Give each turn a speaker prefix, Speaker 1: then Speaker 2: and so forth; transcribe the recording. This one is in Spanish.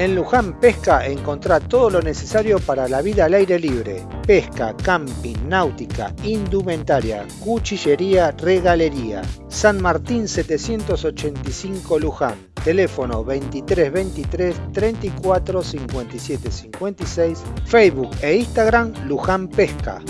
Speaker 1: En Luján Pesca encontrá todo lo necesario para la vida al aire libre. Pesca, camping, náutica, indumentaria, cuchillería, regalería. San Martín 785 Luján. Teléfono 23 34 57 56. Facebook e Instagram Luján Pesca.